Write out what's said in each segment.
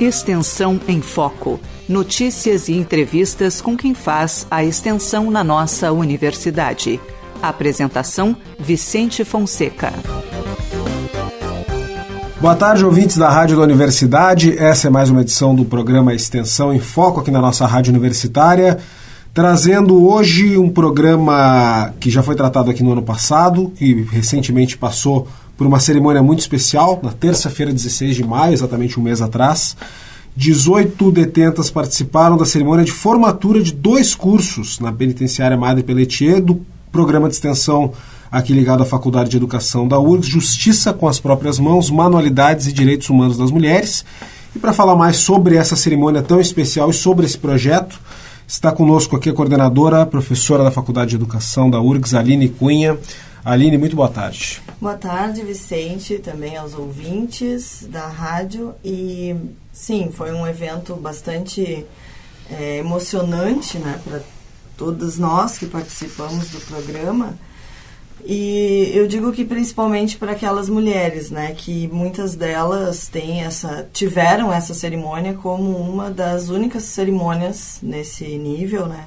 Extensão em Foco. Notícias e entrevistas com quem faz a extensão na nossa universidade. Apresentação: Vicente Fonseca. Boa tarde, ouvintes da Rádio da Universidade. Essa é mais uma edição do programa Extensão em Foco aqui na nossa Rádio Universitária. Trazendo hoje um programa que já foi tratado aqui no ano passado, que recentemente passou por uma cerimônia muito especial, na terça-feira, 16 de maio, exatamente um mês atrás. 18 detentas participaram da cerimônia de formatura de dois cursos na penitenciária Madre Pelletier do programa de extensão aqui ligado à Faculdade de Educação da URGS, Justiça com as próprias mãos, Manualidades e Direitos Humanos das Mulheres. E para falar mais sobre essa cerimônia tão especial e sobre esse projeto, está conosco aqui a coordenadora, professora da Faculdade de Educação da URGS, Aline Cunha. Aline, muito boa tarde. Boa tarde, Vicente, também aos ouvintes da rádio. E sim, foi um evento bastante é, emocionante né, para todos nós que participamos do programa. E eu digo que principalmente para aquelas mulheres, né, que muitas delas têm essa, tiveram essa cerimônia como uma das únicas cerimônias nesse nível, né,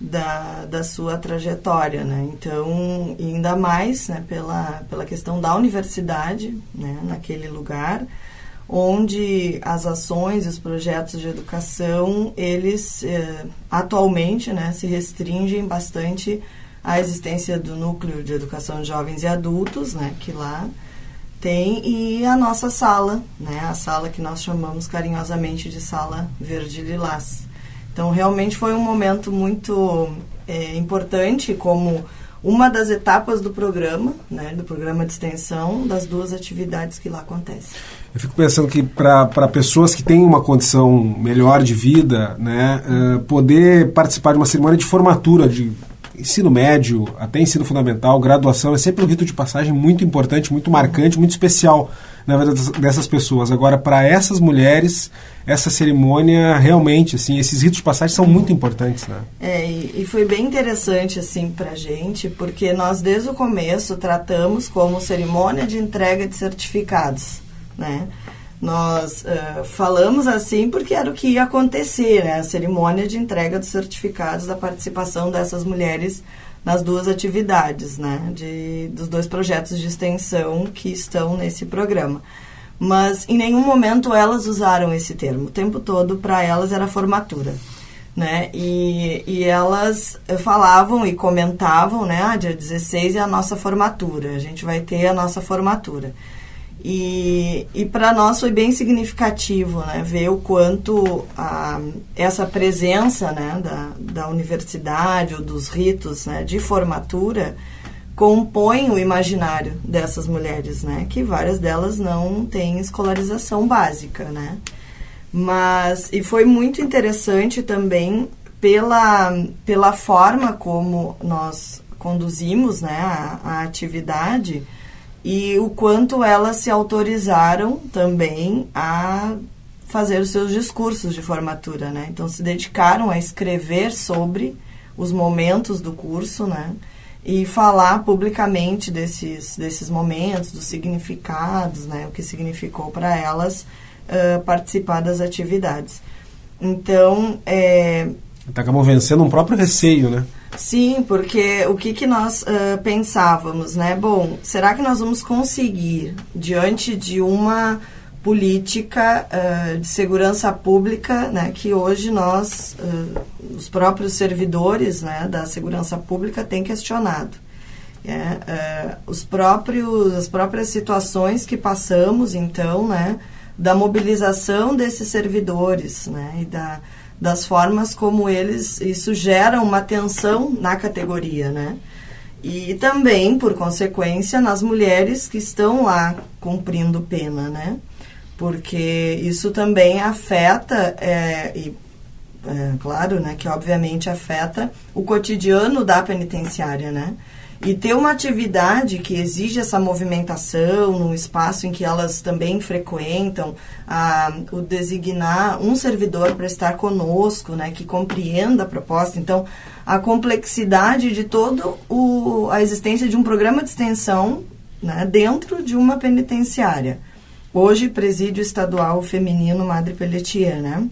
da, da sua trajetória, né? Então, ainda mais, né, pela, pela questão da universidade, né, naquele lugar, onde as ações e os projetos de educação, eles eh, atualmente, né, se restringem bastante à existência do núcleo de educação de jovens e adultos, né, que lá tem e a nossa sala, né, a sala que nós chamamos carinhosamente de sala verde lilás. Então, realmente foi um momento muito é, importante como uma das etapas do programa, né, do programa de extensão, das duas atividades que lá acontecem. Eu fico pensando que para pessoas que têm uma condição melhor de vida, né, uh, poder participar de uma cerimônia de formatura de ensino médio até ensino fundamental, graduação, é sempre um rito de passagem muito importante, muito marcante, muito especial na vida dessas pessoas. Agora, para essas mulheres, essa cerimônia realmente, assim, esses ritos de passagem são muito importantes, né? É, e, foi bem interessante, assim, para gente, porque nós, desde o começo, tratamos como cerimônia de entrega de certificados, né? Nós uh, falamos assim porque era o que ia acontecer, né? A cerimônia de entrega dos certificados da participação dessas mulheres nas duas atividades, né? De, dos dois projetos de extensão que estão nesse programa. Mas em nenhum momento elas usaram esse termo. O tempo todo, para elas, era formatura. Né? E, e elas falavam e comentavam, né? Ah, dia 16 é a nossa formatura, a gente vai ter a nossa formatura. E, e para nós foi bem significativo né, ver o quanto a, essa presença né, da, da universidade ou dos ritos né, de formatura compõe o imaginário dessas mulheres, né, que várias delas não têm escolarização básica. Né? Mas, e foi muito interessante também pela, pela forma como nós conduzimos né, a, a atividade e o quanto elas se autorizaram também a fazer os seus discursos de formatura, né? Então se dedicaram a escrever sobre os momentos do curso, né? E falar publicamente desses, desses momentos, dos significados, né? O que significou para elas uh, participar das atividades. Então, é... Acabam vencendo um próprio receio, né? Sim, porque o que, que nós uh, pensávamos, né? Bom, será que nós vamos conseguir, diante de uma política uh, de segurança pública, né, que hoje nós, uh, os próprios servidores né, da segurança pública, têm questionado. É, os próprios, as próprias situações que passamos, então, né, da mobilização desses servidores né, e da das formas como eles isso gera uma tensão na categoria, né? E também, por consequência, nas mulheres que estão lá cumprindo pena, né? Porque isso também afeta, é, e, é, claro, né, que obviamente afeta o cotidiano da penitenciária, né? E ter uma atividade que exige essa movimentação num espaço em que elas também frequentam, a, o designar um servidor para estar conosco, né, que compreenda a proposta. Então, a complexidade de toda a existência de um programa de extensão né, dentro de uma penitenciária. hoje Presídio Estadual Feminino Madre Pelletier, né?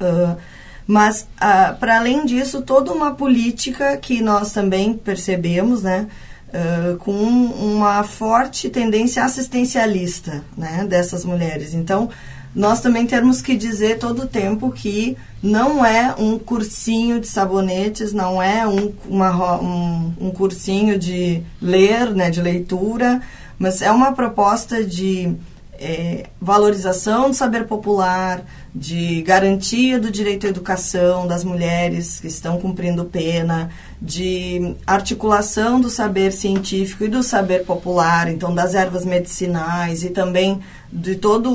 Uh, mas, uh, para além disso, toda uma política que nós também percebemos, né? Uh, com uma forte tendência assistencialista né, dessas mulheres. Então, nós também temos que dizer todo o tempo que não é um cursinho de sabonetes, não é um, uma, um, um cursinho de ler, né, de leitura, mas é uma proposta de é, valorização do saber popular, de garantia do direito à educação das mulheres que estão cumprindo pena, de articulação do saber científico e do saber popular, então das ervas medicinais e também de toda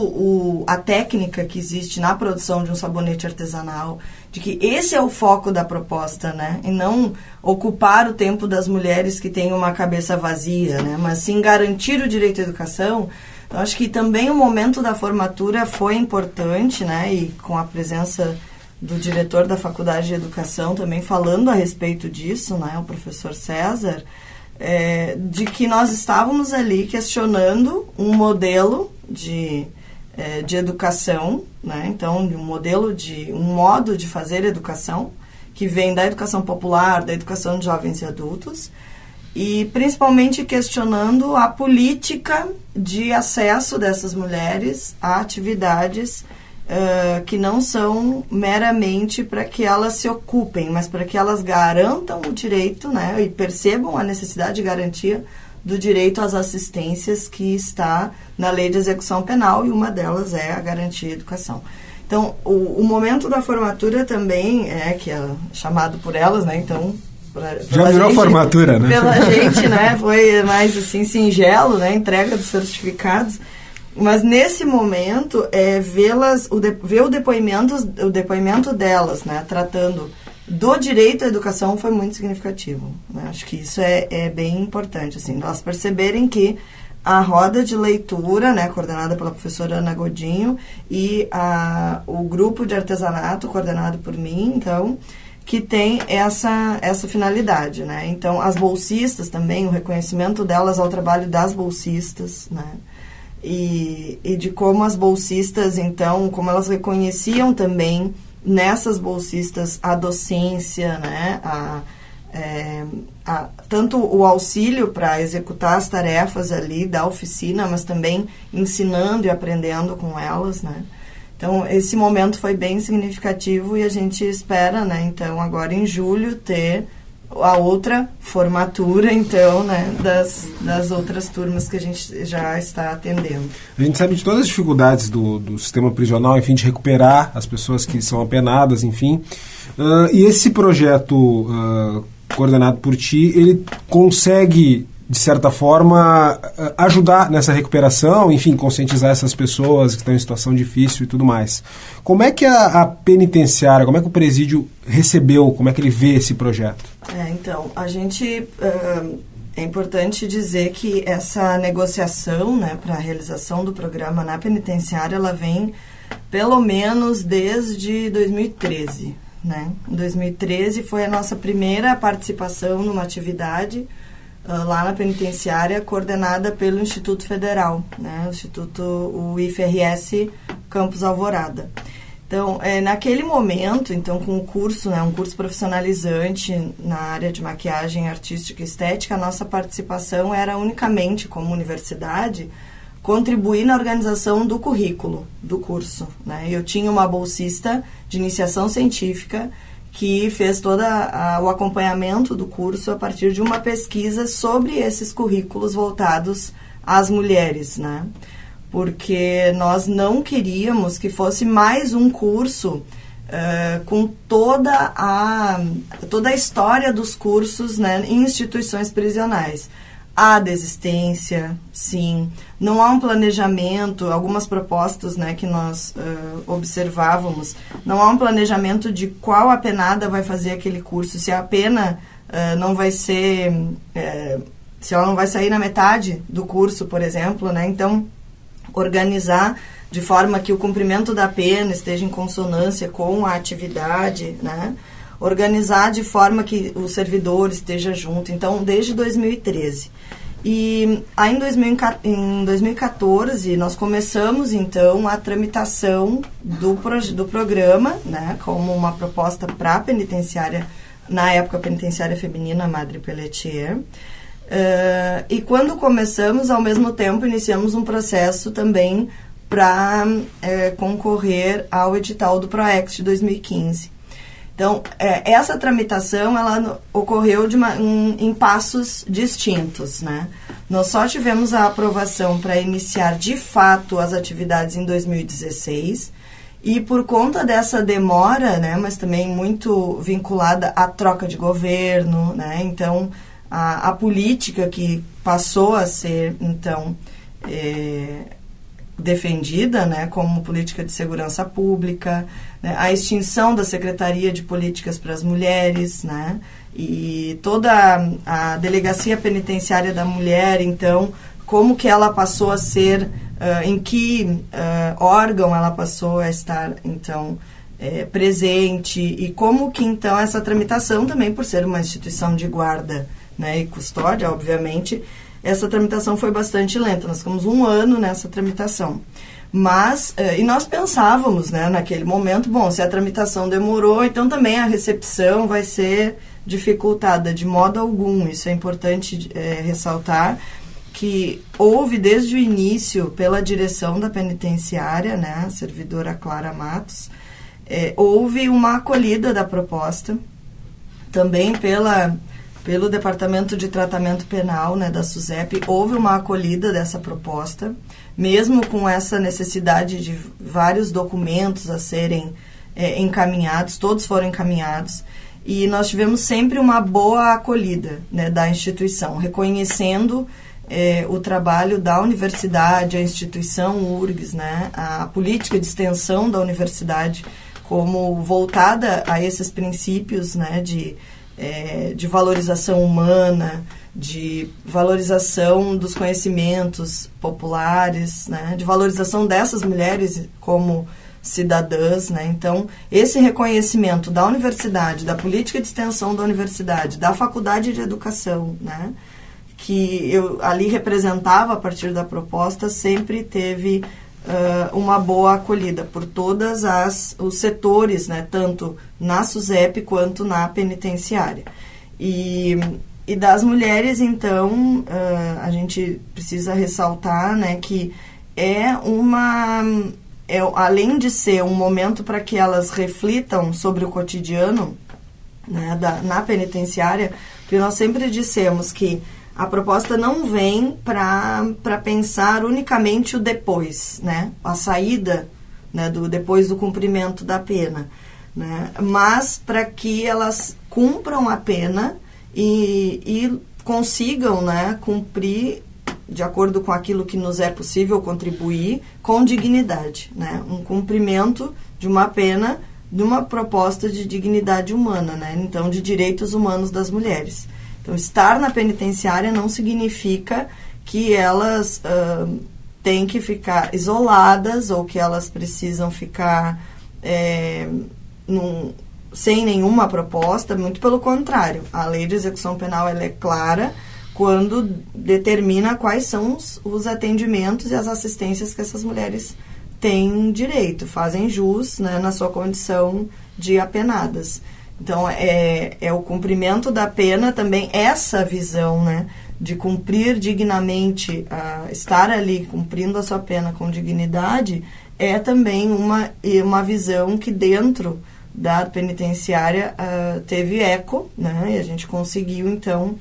a técnica que existe na produção de um sabonete artesanal, de que esse é o foco da proposta, né? E não ocupar o tempo das mulheres que têm uma cabeça vazia, né? Mas sim garantir o direito à educação eu acho que também o momento da formatura foi importante, né? E com a presença do diretor da Faculdade de Educação também falando a respeito disso, né? O professor César, é, de que nós estávamos ali questionando um modelo de, é, de educação, né? Então, um modelo de um modo de fazer educação que vem da educação popular, da educação de jovens e adultos e principalmente questionando a política de acesso dessas mulheres a atividades uh, que não são meramente para que elas se ocupem, mas para que elas garantam o direito né, e percebam a necessidade de garantia do direito às assistências que está na lei de execução penal e uma delas é a garantia de educação. Então, o, o momento da formatura também é que é chamado por elas, né? Então, Pra, Já virou gente, formatura, né? Pela gente, né? Foi mais assim, singelo, né? Entrega dos certificados. Mas nesse momento, é, vê-las, o de, ver o depoimento, o depoimento delas, né? Tratando do direito à educação foi muito significativo. Né? Acho que isso é, é bem importante, assim, elas perceberem que a roda de leitura, né, coordenada pela professora Ana Godinho, e a, o grupo de artesanato, coordenado por mim, então, que tem essa, essa finalidade, né? Então, as bolsistas também, o reconhecimento delas ao trabalho das bolsistas, né? E, e de como as bolsistas, então, como elas reconheciam também nessas bolsistas a docência, né? A, é, a, tanto o auxílio para executar as tarefas ali da oficina, mas também ensinando e aprendendo com elas, né? Então, esse momento foi bem significativo e a gente espera, né, então, agora em julho, ter a outra formatura, então, né, das, das outras turmas que a gente já está atendendo. A gente sabe de todas as dificuldades do, do sistema prisional, enfim, de recuperar as pessoas que são apenadas, enfim. Uh, e esse projeto uh, coordenado por ti, ele consegue de certa forma, eh, ajudar nessa recuperação, enfim, conscientizar essas pessoas que estão em situação difícil e tudo mais. Como é que a, a penitenciária, como é que o presídio recebeu, como é que ele vê esse projeto? É, então, a gente. Uh, é importante dizer que essa negociação né, para a realização do programa na penitenciária, ela vem pelo menos desde 2013. Né? Em 2013 foi a nossa primeira participação numa atividade lá na penitenciária, coordenada pelo Instituto Federal, né? o Instituto, o IFRS Campus Alvorada. Então, é, naquele momento, então, com o curso, né, um curso profissionalizante na área de maquiagem artística e estética, a nossa participação era unicamente, como universidade, contribuir na organização do currículo do curso. Né? Eu tinha uma bolsista de iniciação científica que fez todo o acompanhamento do curso a partir de uma pesquisa sobre esses currículos voltados às mulheres, né? Porque nós não queríamos que fosse mais um curso uh, com toda a, toda a história dos cursos né, em instituições prisionais Há desistência, sim. Não há um planejamento, algumas propostas né, que nós uh, observávamos, não há um planejamento de qual a penada vai fazer aquele curso, se a pena uh, não vai ser. Uh, se ela não vai sair na metade do curso, por exemplo, né? Então, organizar de forma que o cumprimento da pena esteja em consonância com a atividade, né? Organizar de forma que o servidor esteja junto. Então, desde 2013. E aí em 2014 nós começamos então a tramitação do, do programa, né, como uma proposta para a penitenciária, na época penitenciária feminina Madre Pelletier. Uh, e quando começamos, ao mesmo tempo, iniciamos um processo também para é, concorrer ao edital do PROEX de 2015. Então, é, essa tramitação ela ocorreu de uma, um, em passos distintos. Né? Nós só tivemos a aprovação para iniciar de fato as atividades em 2016. E por conta dessa demora, né, mas também muito vinculada à troca de governo, né, então a, a política que passou a ser então é, defendida né, como política de segurança pública, né, a extinção da Secretaria de Políticas para as Mulheres, né, e toda a, Delegacia Penitenciária da Mulher, então, como que ela passou a ser, uh, em que uh, órgão ela passou a estar, então, é, presente, e como que, então, essa tramitação também, por ser uma instituição de guarda né, e custódia, obviamente, essa tramitação foi bastante lenta. Nós ficamos um ano nessa tramitação. Mas, eh, e nós pensávamos, né, naquele momento, bom, se a tramitação demorou, então também a recepção vai ser dificultada de modo algum. Isso é importante é, ressaltar que houve desde o início, pela direção da penitenciária, né, a servidora Clara Matos, é, houve uma acolhida da proposta, também pela pelo Departamento de Tratamento Penal né, da SUSEP, houve uma acolhida dessa proposta, mesmo com essa necessidade de vários documentos a serem é, encaminhados, todos foram encaminhados, e nós tivemos sempre uma boa acolhida né, da instituição, reconhecendo é, o trabalho da universidade, a instituição URGS, né, a política de extensão da universidade como voltada a esses princípios né, de é, de valorização humana, de valorização dos conhecimentos populares, né, de valorização dessas mulheres como cidadãs, né? Então, esse reconhecimento da universidade, da política de extensão da universidade, da faculdade de educação, né? Que eu ali representava a partir da proposta, sempre teve uh, uma boa acolhida por todas as os setores, né, tanto na SUSEP quanto na penitenciária. E, e das mulheres, então, uh, a gente precisa ressaltar, né, que é uma é, além de ser um momento para que elas reflitam sobre o cotidiano né, da, na penitenciária, porque nós sempre dissemos que a proposta não vem para pensar unicamente o depois, né? A saída né, do, depois do cumprimento da pena, né? Mas para que elas cumpram a pena e, e consigam né, cumprir de acordo com aquilo que nos é possível contribuir com dignidade, né? Um cumprimento de uma pena de uma proposta de dignidade humana, né? Então, de direitos humanos das mulheres. Então, estar na penitenciária não significa que elas uh, têm que ficar isoladas ou que elas precisam ficar é, num, sem nenhuma proposta, muito pelo contrário. A lei de execução penal ela é clara quando determina quais são os, os atendimentos e as assistências que essas mulheres têm direito, fazem jus né, na sua condição de apenadas. Então, é, é o cumprimento da pena também, essa visão, né? De cumprir dignamente, estar ali cumprindo a sua pena com dignidade, é também uma, uma visão que dentro da penitenciária uh, teve eco, né? E a gente conseguiu, então,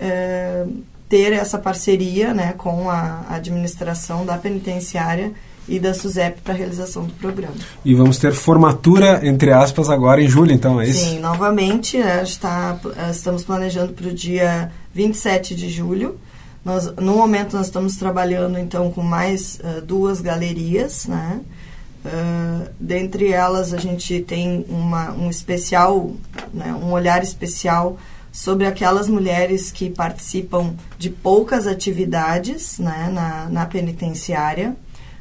uh, ter essa parceria né, com a administração da penitenciária e da SUSEP para a realização do programa. E vamos ter formatura, entre aspas, agora em julho, então, é isso? Sim, novamente, né, está, eh, estamos planejando para o dia 27 de julho. Nós, no momento, nós estamos trabalhando, então, com mais uh, duas galerias, né? Uh, dentre elas, a gente tem uma, um especial, né, um olhar especial sobre aquelas mulheres que participam de poucas atividades né, na, na penitenciária.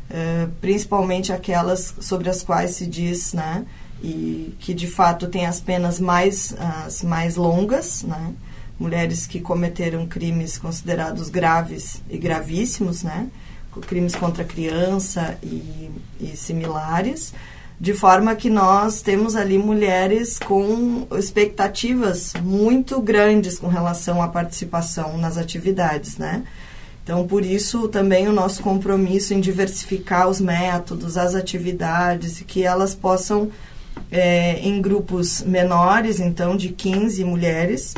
Eh, principalmente aquelas sobre as quais se diz, né, e que de fato tem as penas mais, as mais longas, né, mulheres que cometeram crimes considerados graves e gravíssimos, né? crimes contra a criança e, e similares, de forma que nós temos ali mulheres com expectativas muito grandes com relação à participação nas atividades, né? Então, por isso também o nosso compromisso em diversificar os métodos, as atividades, e que elas possam, é, em grupos menores, então de 15 mulheres,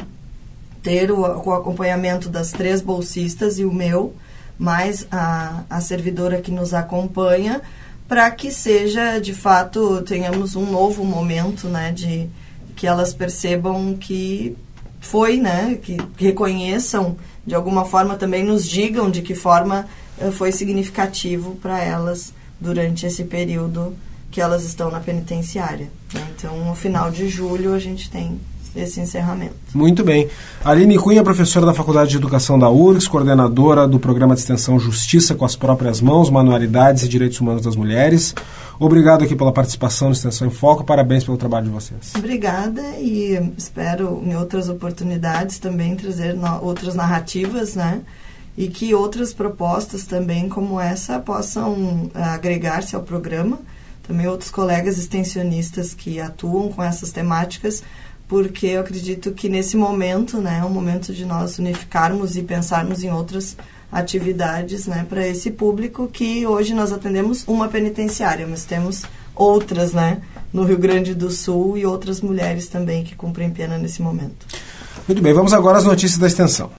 ter o, o acompanhamento das três bolsistas e o meu, mais a, a servidora que nos acompanha, para que seja, de fato, tenhamos um novo momento, né, de que elas percebam que foi, né, que, que reconheçam, de alguma forma também nos digam de que forma uh, foi significativo para elas durante esse período que elas estão na penitenciária. Né? Então, no final de julho, a gente tem esse encerramento. Muito bem. Aline Cunha, professora da Faculdade de Educação da URGS, coordenadora do programa de extensão Justiça com as Próprias Mãos, Manualidades e Direitos Humanos das Mulheres. Obrigado aqui pela participação no Extensão em Foco. Parabéns pelo trabalho de vocês. Obrigada e espero em outras oportunidades também trazer outras narrativas, né? E que outras propostas também como essa possam eh, agregar-se ao programa. Também outros colegas extensionistas que atuam com essas temáticas porque eu acredito que nesse momento, né, é um momento de nós unificarmos e pensarmos em outras atividades, né, para esse público que hoje nós atendemos uma penitenciária, mas temos outras, né, no Rio Grande do Sul e outras mulheres também que cumprem pena nesse momento. Muito bem, vamos agora às notícias da extensão.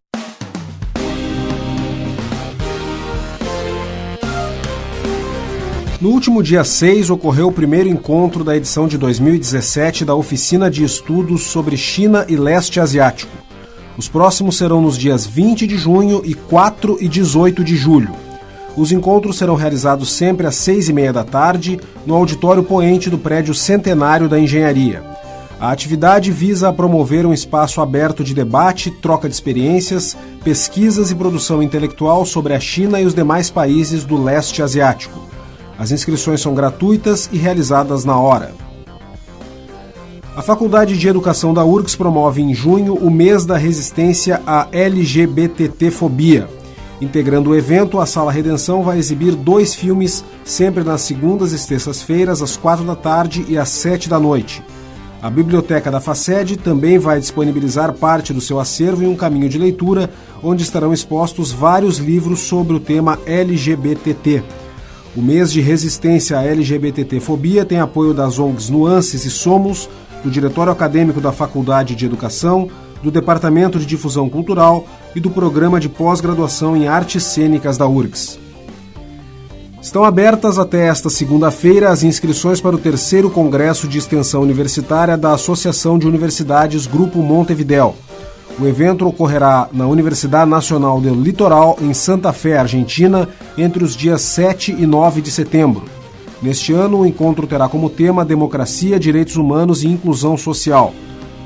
No último dia 6 ocorreu o primeiro encontro da edição de 2017 da Oficina de Estudos sobre China e Leste Asiático. Os próximos serão nos dias 20 de junho e 4 e 18 de julho. Os encontros serão realizados sempre às seis e meia da tarde no auditório poente do prédio Centenário da Engenharia. A atividade visa promover um espaço aberto de debate, troca de experiências, pesquisas e produção intelectual sobre a China e os demais países do leste asiático. As inscrições são gratuitas e realizadas na hora. A Faculdade de Educação da URGS promove em junho o mês da resistência à LGBTT-fobia. Integrando o evento, a Sala Redenção vai exibir dois filmes, sempre nas segundas e terças-feiras, às quatro da tarde e às sete da noite. A Biblioteca da FACED também vai disponibilizar parte do seu acervo em um caminho de leitura, onde estarão expostos vários livros sobre o tema LGBTT. O mês de resistência à LGBTT-fobia tem apoio das ONGs Nuances e Somos, do Diretório Acadêmico da Faculdade de Educação, do Departamento de Difusão Cultural e do Programa de Pós-Graduação em Artes Cênicas da URGS. Estão abertas até esta segunda-feira as inscrições para o terceiro Congresso de Extensão Universitária da Associação de Universidades Grupo Montevidéu. O evento ocorrerá na Universidade Nacional do Litoral, em Santa Fé, Argentina, entre os dias 7 e 9 de setembro. Neste ano, o encontro terá como tema Democracia, Direitos Humanos e Inclusão Social.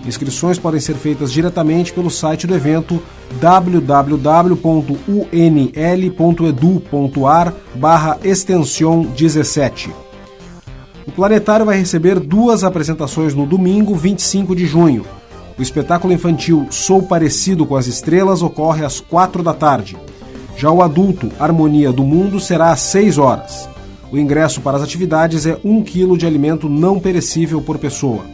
Inscrições podem ser feitas diretamente pelo site do evento www.unl.edu.ar barra extension 17. O Planetário vai receber duas apresentações no domingo, 25 de junho. O espetáculo infantil Sou Parecido com as Estrelas ocorre às quatro da tarde. Já o adulto Harmonia do Mundo será às seis horas. O ingresso para as atividades é um quilo de alimento não perecível por pessoa.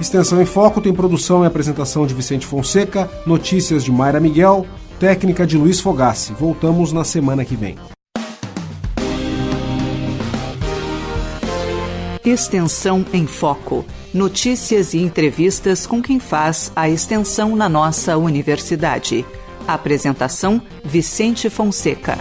Extensão em Foco tem produção e apresentação de Vicente Fonseca, notícias de Mayra Miguel, técnica de Luiz Fogassi. Voltamos na semana que vem. Extensão em Foco. Notícias e entrevistas com quem faz a extensão na nossa universidade. Apresentação: Vicente Fonseca.